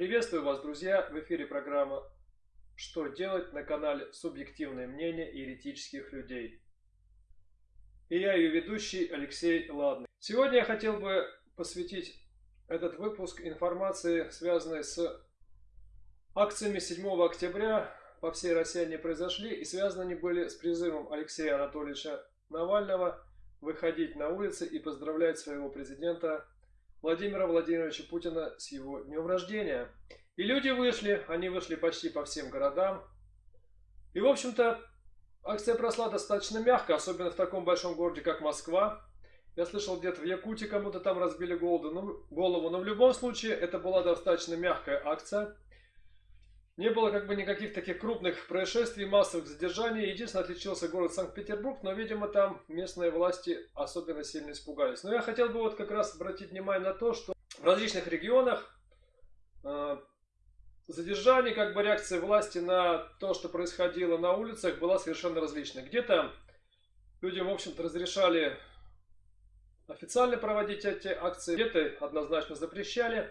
Приветствую вас, друзья! В эфире программа «Что делать» на канале «Субъективное мнение еретических людей». И я ее ведущий Алексей Ладный. Сегодня я хотел бы посвятить этот выпуск информации, связанной с акциями 7 октября по всей России они произошли, и связаны они были с призывом Алексея Анатольевича Навального выходить на улицы и поздравлять своего президента Владимира Владимировича Путина с его днем рождения. И люди вышли, они вышли почти по всем городам. И, в общем-то, акция прошла достаточно мягко, особенно в таком большом городе, как Москва. Я слышал, где-то в Якутии кому-то там разбили голову, но в любом случае это была достаточно мягкая акция. Не было как бы никаких таких крупных происшествий, массовых задержаний. Единственное, отличился город Санкт-Петербург, но, видимо, там местные власти особенно сильно испугались. Но я хотел бы вот как раз обратить внимание на то, что в различных регионах э, задержание, как бы реакция власти на то, что происходило на улицах, была совершенно различной. Где-то людям, в общем-то, разрешали официально проводить эти акции, где-то однозначно запрещали.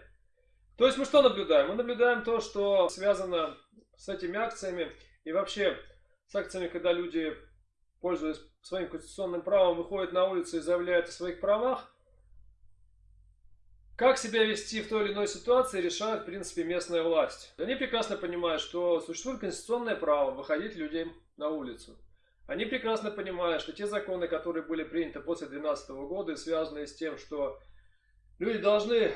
То есть мы что наблюдаем? Мы наблюдаем то, что связано с этими акциями и вообще с акциями, когда люди, пользуясь своим конституционным правом, выходят на улицу и заявляют о своих правах. Как себя вести в той или иной ситуации, решает, в принципе, местная власть. Они прекрасно понимают, что существует конституционное право выходить людям на улицу. Они прекрасно понимают, что те законы, которые были приняты после 2012 года связанные с тем, что люди должны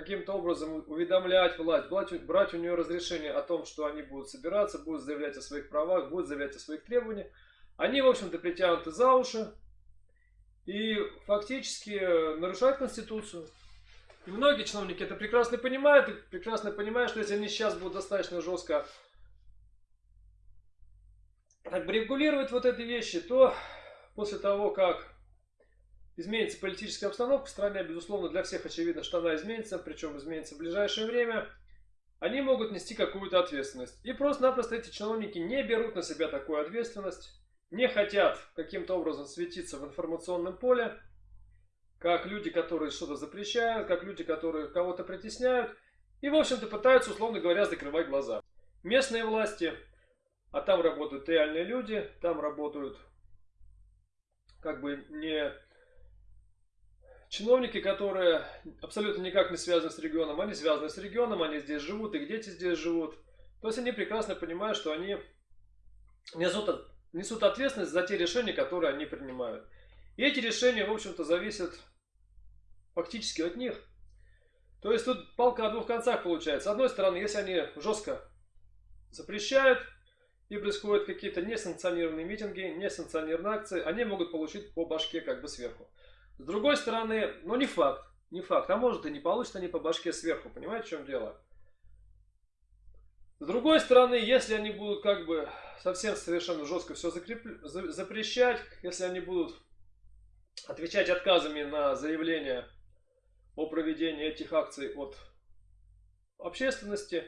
каким-то образом уведомлять власть, брать у нее разрешение о том, что они будут собираться, будут заявлять о своих правах, будут заявлять о своих требованиях. Они, в общем-то, притянуты за уши и фактически нарушают Конституцию. И многие чиновники это прекрасно понимают, и прекрасно понимают, что если они сейчас будут достаточно жестко регулировать вот эти вещи, то после того, как изменится политическая обстановка в стране, безусловно, для всех очевидно, что она изменится, причем изменится в ближайшее время, они могут нести какую-то ответственность. И просто-напросто эти чиновники не берут на себя такую ответственность, не хотят каким-то образом светиться в информационном поле, как люди, которые что-то запрещают, как люди, которые кого-то притесняют, и, в общем-то, пытаются, условно говоря, закрывать глаза. Местные власти, а там работают реальные люди, там работают как бы не Чиновники, которые абсолютно никак не связаны с регионом, они связаны с регионом, они здесь живут, их дети здесь живут. То есть они прекрасно понимают, что они несут, несут ответственность за те решения, которые они принимают. И эти решения, в общем-то, зависят фактически от них. То есть тут палка о двух концах получается. С одной стороны, если они жестко запрещают и происходят какие-то несанкционированные митинги, несанкционированные акции, они могут получить по башке как бы сверху. С другой стороны, ну не факт, не факт. А может и не получат они по башке сверху, понимаете, в чем дело? С другой стороны, если они будут как бы совсем совершенно жестко все закреп... запрещать, если они будут отвечать отказами на заявления о проведении этих акций от общественности,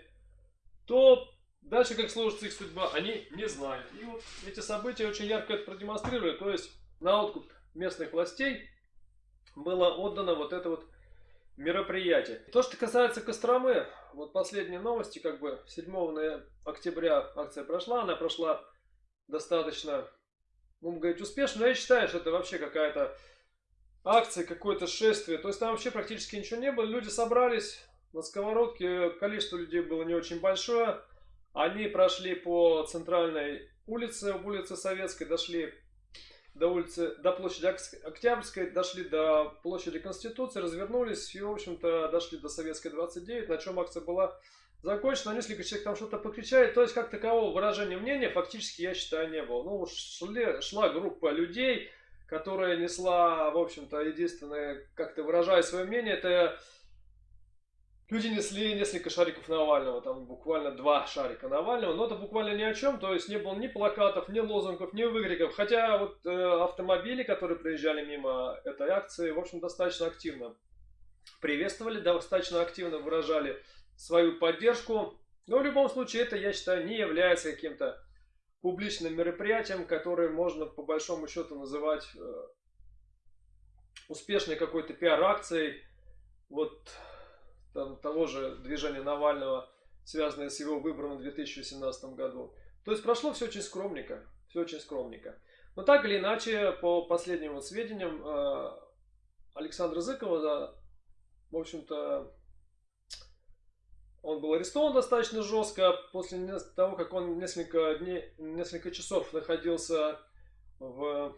то дальше как сложится их судьба, они не знают. И вот эти события очень ярко это продемонстрируют, то есть на откуп местных властей было отдано вот это вот мероприятие. То, что касается Костромы, вот последние новости, как бы 7 октября акция прошла, она прошла достаточно, будем говорить, успешно, но я считаю, что это вообще какая-то акция, какое-то шествие, то есть там вообще практически ничего не было, люди собрались на сковородке, количество людей было не очень большое, они прошли по центральной улице, улице Советской, дошли до улицы, до площади Октябрьской, дошли до площади Конституции, развернулись и, в общем-то, дошли до Советской 29, на чем акция была закончена. Несколько человек там что-то покричали. То есть, как такового выражения мнения фактически, я считаю, не было. Ну, шли, шла группа людей, которая несла, в общем-то, единственное, как-то выражая свое мнение, это Люди несли несколько шариков Навального, там буквально два шарика Навального, но это буквально ни о чем, то есть не было ни плакатов, ни лозунгов, ни выкриков. Хотя вот э, автомобили, которые проезжали мимо этой акции, в общем, достаточно активно приветствовали, достаточно активно выражали свою поддержку. Но в любом случае это, я считаю, не является каким-то публичным мероприятием, которое можно по большому счету называть э, успешной какой-то пиар-акцией. Вот там, того же движения Навального, связанное с его выбором в 2017 году. То есть прошло все очень скромненько, все очень скромненько. Но так или иначе, по последним вот сведениям, э, Александра Зыкова, в общем-то, он был арестован достаточно жестко после того, как он несколько дней, несколько часов находился в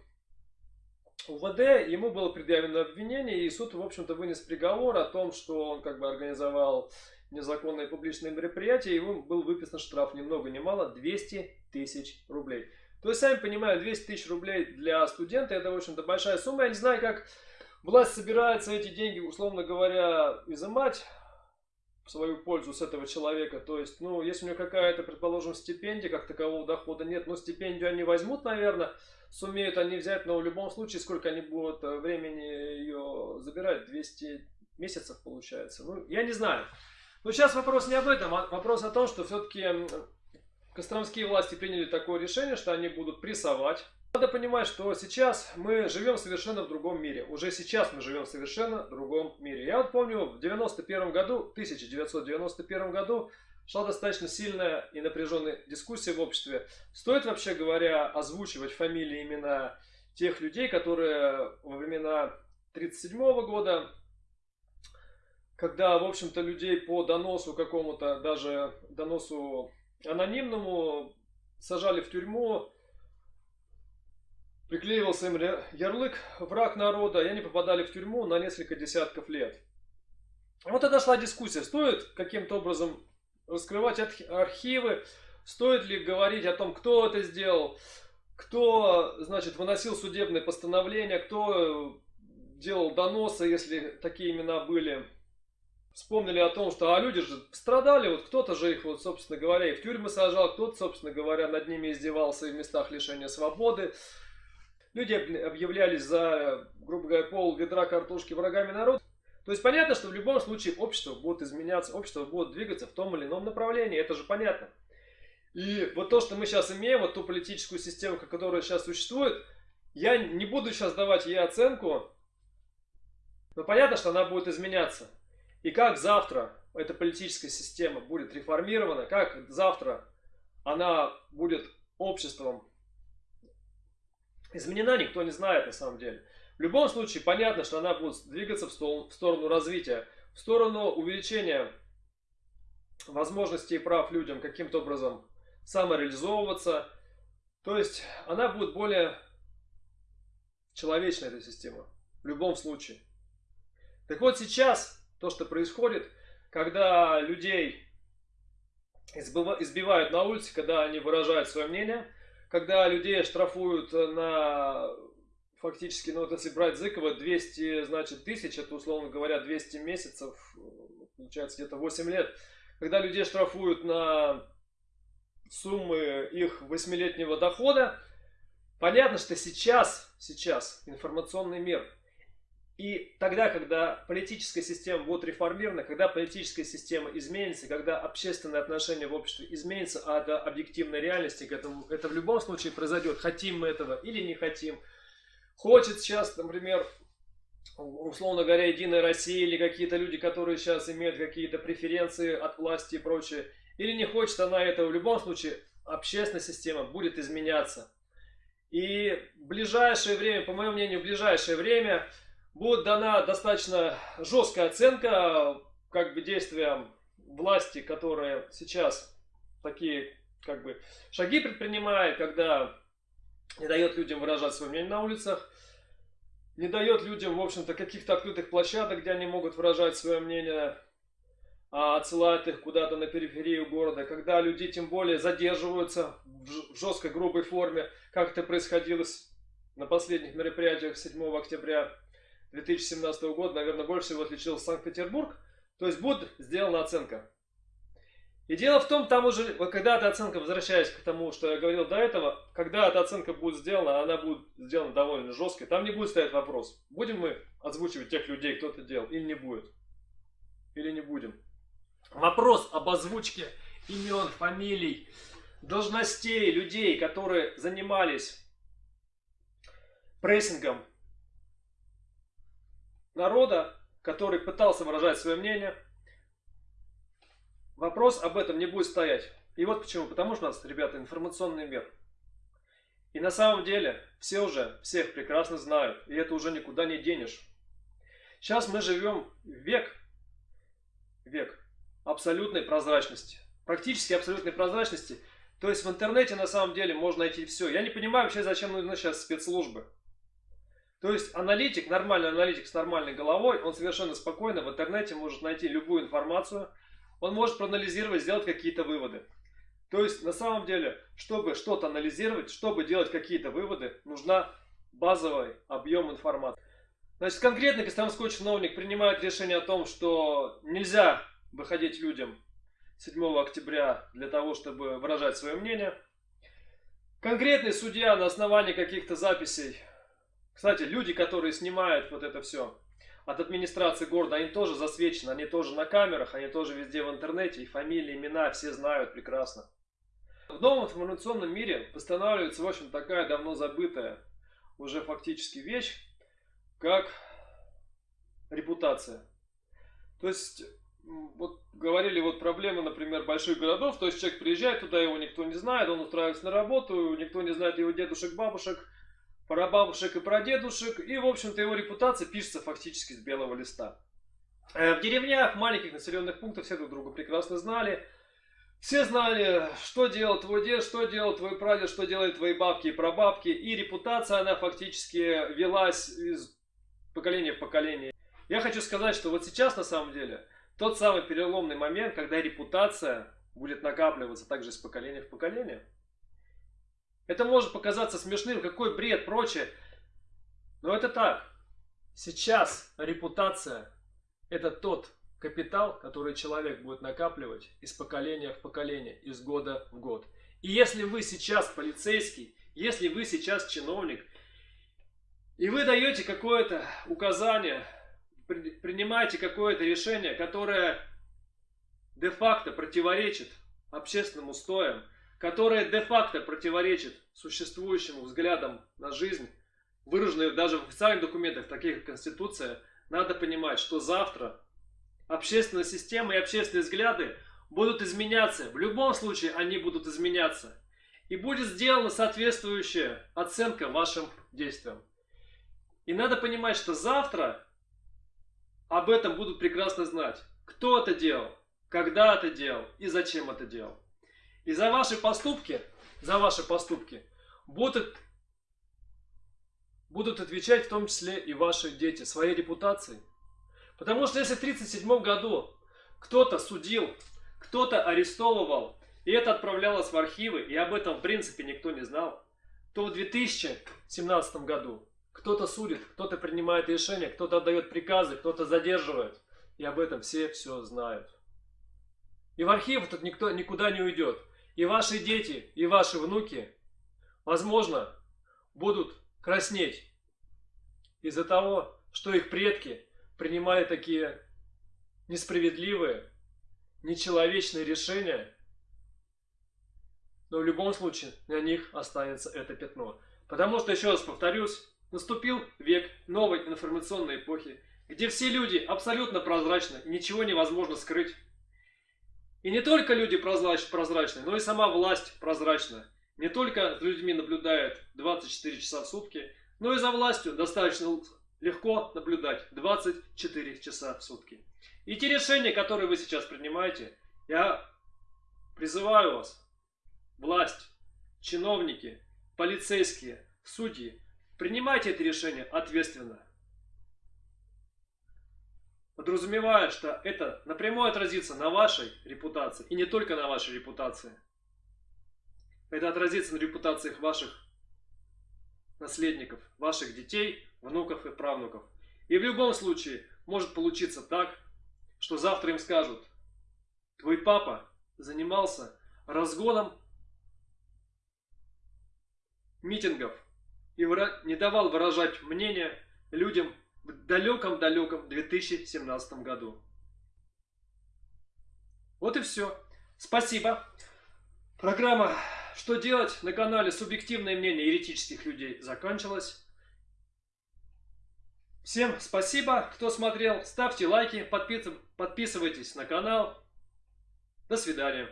УВД. Ему было предъявлено обвинение, и суд, в общем-то, вынес приговор о том, что он как бы организовал незаконное публичное мероприятие, ему был выписан штраф ни много ни мало 200 тысяч рублей. То есть, сами понимаете, 200 тысяч рублей для студента это, в общем-то, большая сумма. Я не знаю, как власть собирается эти деньги, условно говоря, изымать свою пользу с этого человека. То есть, ну, если у него какая-то, предположим, стипендия, как такового дохода нет, но стипендию они возьмут, наверное, сумеют они взять, но в любом случае, сколько они будут э, времени ее забирать, 200 месяцев получается. Ну, я не знаю. Но сейчас вопрос не об этом, а вопрос о том, что все-таки костромские власти приняли такое решение, что они будут прессовать надо понимать, что сейчас мы живем совершенно в другом мире. Уже сейчас мы живем в совершенно другом мире. Я вот помню, в 91 году, 1991 году шла достаточно сильная и напряженная дискуссия в обществе. Стоит вообще говоря озвучивать фамилии, имена тех людей, которые во времена 1937 года, когда, в общем-то, людей по доносу какому-то, даже доносу анонимному, сажали в тюрьму, Приклеивался им ярлык «враг народа», и они попадали в тюрьму на несколько десятков лет. Вот тогда шла дискуссия, стоит каким-то образом раскрывать архивы, стоит ли говорить о том, кто это сделал, кто, значит, выносил судебные постановления, кто делал доносы, если такие имена были. Вспомнили о том, что а люди же страдали, вот кто-то же их, вот, собственно говоря, и в тюрьмы сажал, кто-то, собственно говоря, над ними издевался и в местах лишения свободы. Люди объявлялись за, грубо говоря, пол ведра картошки врагами народа. То есть понятно, что в любом случае общество будет изменяться, общество будет двигаться в том или ином направлении, это же понятно. И вот то, что мы сейчас имеем, вот ту политическую систему, которая сейчас существует, я не буду сейчас давать ей оценку, но понятно, что она будет изменяться. И как завтра эта политическая система будет реформирована, как завтра она будет обществом изменена, никто не знает на самом деле. В любом случае, понятно, что она будет двигаться в сторону развития, в сторону увеличения возможностей и прав людям каким-то образом самореализовываться. То есть она будет более человечная, эта система, в любом случае. Так вот сейчас то, что происходит, когда людей избивают на улице, когда они выражают свое мнение – когда людей штрафуют на фактически, ну вот если брать Зыкова, 200, значит, тысяч, это, условно говоря, 200 месяцев, получается где-то 8 лет. Когда людей штрафуют на суммы их восьмилетнего дохода, понятно, что сейчас, сейчас информационный мир – и тогда, когда политическая система будет реформирована, когда политическая система изменится, когда общественные отношения в обществе изменятся, а до объективной реальности к этому, это в любом случае произойдет, хотим мы этого или не хотим. Хочет сейчас, например, условно говоря, Единая Россия или какие-то люди, которые сейчас имеют какие-то преференции от власти и прочее, или не хочет она этого, в любом случае общественная система будет изменяться. И в ближайшее время, по моему мнению, в ближайшее время будет дана достаточно жесткая оценка как бы действиям власти, которая сейчас такие как бы шаги предпринимает, когда не дает людям выражать свое мнение на улицах, не дает людям, в общем-то, каких-то открытых площадок, где они могут выражать свое мнение, а отсылает их куда-то на периферию города, когда люди тем более задерживаются в жесткой грубой форме, как это происходило на последних мероприятиях 7 октября 2017 года, наверное, больше всего отличился Санкт-Петербург. То есть будет сделана оценка. И дело в том, там уже, вот когда эта оценка, возвращаясь к тому, что я говорил до этого, когда эта оценка будет сделана, она будет сделана довольно жесткой, там не будет стоять вопрос, будем мы озвучивать тех людей, кто это делал, или не будет. Или не будем. Вопрос об озвучке имен, фамилий, должностей людей, которые занимались прессингом народа, который пытался выражать свое мнение, вопрос об этом не будет стоять. И вот почему. Потому что у нас, ребята, информационный мир. И на самом деле все уже всех прекрасно знают. И это уже никуда не денешь. Сейчас мы живем век, век абсолютной прозрачности. Практически абсолютной прозрачности. То есть в интернете на самом деле можно найти все. Я не понимаю вообще, зачем нужны сейчас спецслужбы. То есть аналитик, нормальный аналитик с нормальной головой, он совершенно спокойно в интернете может найти любую информацию, он может проанализировать, сделать какие-то выводы. То есть на самом деле, чтобы что-то анализировать, чтобы делать какие-то выводы, нужна базовый объем информации. Значит, конкретно Костромской чиновник принимает решение о том, что нельзя выходить людям 7 октября для того, чтобы выражать свое мнение. Конкретный судья на основании каких-то записей кстати, люди, которые снимают вот это все от администрации города, они тоже засвечены, они тоже на камерах, они тоже везде в интернете, их фамилии, имена все знают прекрасно. В новом информационном мире восстанавливается, в общем, такая давно забытая уже фактически вещь, как репутация. То есть, вот говорили вот проблемы, например, больших городов, то есть человек приезжает туда, его никто не знает, он устраивается на работу, никто не знает его дедушек, бабушек, про бабушек и про дедушек, и, в общем-то, его репутация пишется фактически с белого листа. Э, в деревнях, маленьких населенных пунктах все друг друга прекрасно знали. Все знали, что делал твой дед, что делал твой прадед, что делают твои бабки и прабабки. И репутация, она фактически велась из поколения в поколение. Я хочу сказать, что вот сейчас, на самом деле, тот самый переломный момент, когда репутация будет накапливаться также из поколения в поколение. Это может показаться смешным, какой бред, прочее. Но это так. Сейчас репутация – это тот капитал, который человек будет накапливать из поколения в поколение, из года в год. И если вы сейчас полицейский, если вы сейчас чиновник, и вы даете какое-то указание, принимаете какое-то решение, которое де-факто противоречит общественным устоям, которое де-факто противоречит существующим взглядам на жизнь, выраженные даже в официальных документах, таких как Конституция, надо понимать, что завтра общественная система и общественные взгляды будут изменяться. В любом случае они будут изменяться. И будет сделана соответствующая оценка вашим действиям. И надо понимать, что завтра об этом будут прекрасно знать. Кто это делал, когда это делал и зачем это делал. И за ваши поступки, за ваши поступки будут, будут отвечать в том числе и ваши дети своей репутацией. Потому что если в 1937 году кто-то судил, кто-то арестовывал, и это отправлялось в архивы, и об этом в принципе никто не знал, то в 2017 году кто-то судит, кто-то принимает решения, кто-то отдает приказы, кто-то задерживает. И об этом все все знают. И в архив тут никто никуда не уйдет. И ваши дети, и ваши внуки, возможно, будут краснеть из-за того, что их предки принимали такие несправедливые, нечеловечные решения, но в любом случае на них останется это пятно. Потому что, еще раз повторюсь, наступил век новой информационной эпохи, где все люди абсолютно прозрачны, ничего невозможно скрыть. И не только люди прозрачны, но и сама власть прозрачна. Не только за людьми наблюдает 24 часа в сутки, но и за властью достаточно легко наблюдать 24 часа в сутки. И те решения, которые вы сейчас принимаете, я призываю вас, власть, чиновники, полицейские, судьи, принимайте эти решения ответственно подразумевая, что это напрямую отразится на вашей репутации, и не только на вашей репутации. Это отразится на репутациях ваших наследников, ваших детей, внуков и правнуков. И в любом случае может получиться так, что завтра им скажут, твой папа занимался разгоном митингов и не давал выражать мнение людям в далеком-далеком 2017 году. Вот и все. Спасибо. Программа «Что делать?» на канале «Субъективное мнение еретических людей» закончилась. Всем спасибо, кто смотрел. Ставьте лайки, подписывайтесь на канал. До свидания.